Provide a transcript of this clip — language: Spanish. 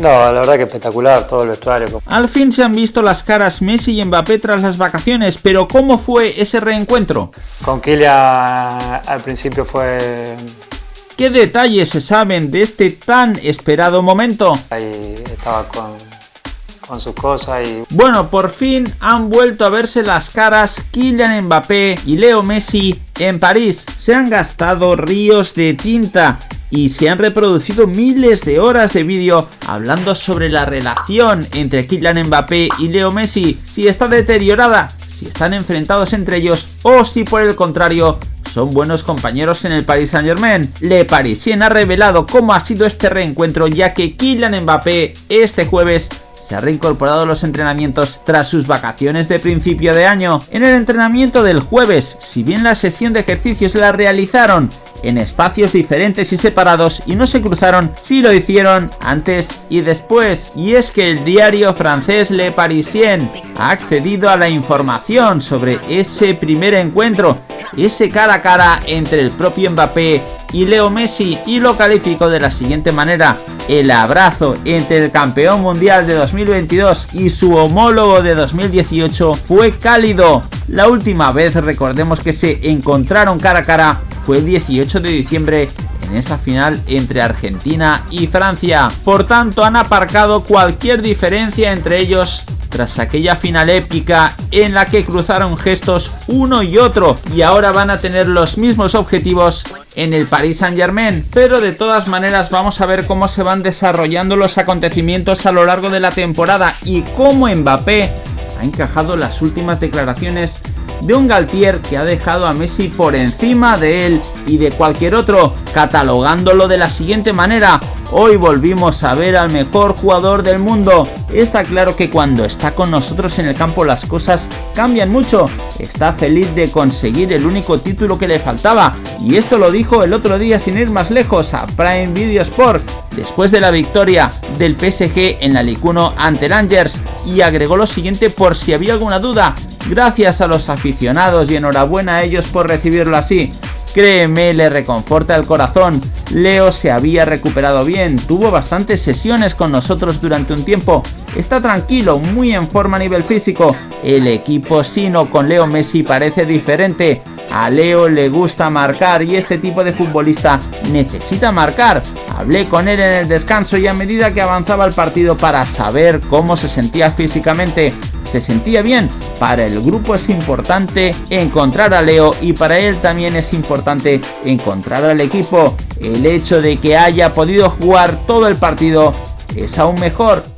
No, la verdad que espectacular todo el vestuario. Al fin se han visto las caras Messi y Mbappé tras las vacaciones, pero ¿cómo fue ese reencuentro? Con Kylian al principio fue... ¿Qué detalles se saben de este tan esperado momento? Ahí estaba con, con sus cosas y... Bueno, por fin han vuelto a verse las caras Kylian Mbappé y Leo Messi en París. Se han gastado ríos de tinta y se han reproducido miles de horas de vídeo hablando sobre la relación entre Kylian Mbappé y Leo Messi, si está deteriorada, si están enfrentados entre ellos o si por el contrario son buenos compañeros en el Paris Saint Germain. Le Parisien ha revelado cómo ha sido este reencuentro ya que Kylian Mbappé este jueves se ha reincorporado a los entrenamientos tras sus vacaciones de principio de año. En el entrenamiento del jueves, si bien la sesión de ejercicios la realizaron en espacios diferentes y separados y no se cruzaron si lo hicieron antes y después. Y es que el diario francés Le Parisien ha accedido a la información sobre ese primer encuentro, ese cara a cara entre el propio Mbappé y Leo Messi y lo calificó de la siguiente manera. El abrazo entre el campeón mundial de 2022 y su homólogo de 2018 fue cálido. La última vez recordemos que se encontraron cara a cara fue el 18 de diciembre en esa final entre Argentina y Francia. Por tanto han aparcado cualquier diferencia entre ellos tras aquella final épica en la que cruzaron gestos uno y otro y ahora van a tener los mismos objetivos en el Paris Saint Germain pero de todas maneras vamos a ver cómo se van desarrollando los acontecimientos a lo largo de la temporada y cómo Mbappé ha encajado las últimas declaraciones de un Galtier que ha dejado a Messi por encima de él y de cualquier otro, catalogándolo de la siguiente manera, Hoy volvimos a ver al mejor jugador del mundo. Está claro que cuando está con nosotros en el campo las cosas cambian mucho. Está feliz de conseguir el único título que le faltaba. Y esto lo dijo el otro día sin ir más lejos a Prime Video Sport. Después de la victoria del PSG en la Ligue 1 ante Rangers. Y agregó lo siguiente por si había alguna duda. Gracias a los aficionados y enhorabuena a ellos por recibirlo así. Créeme, le reconforta el corazón. Leo se había recuperado bien, tuvo bastantes sesiones con nosotros durante un tiempo. Está tranquilo, muy en forma a nivel físico. El equipo sino con Leo Messi parece diferente. A Leo le gusta marcar y este tipo de futbolista necesita marcar. Hablé con él en el descanso y a medida que avanzaba el partido para saber cómo se sentía físicamente se sentía bien. Para el grupo es importante encontrar a Leo y para él también es importante encontrar al equipo. El hecho de que haya podido jugar todo el partido es aún mejor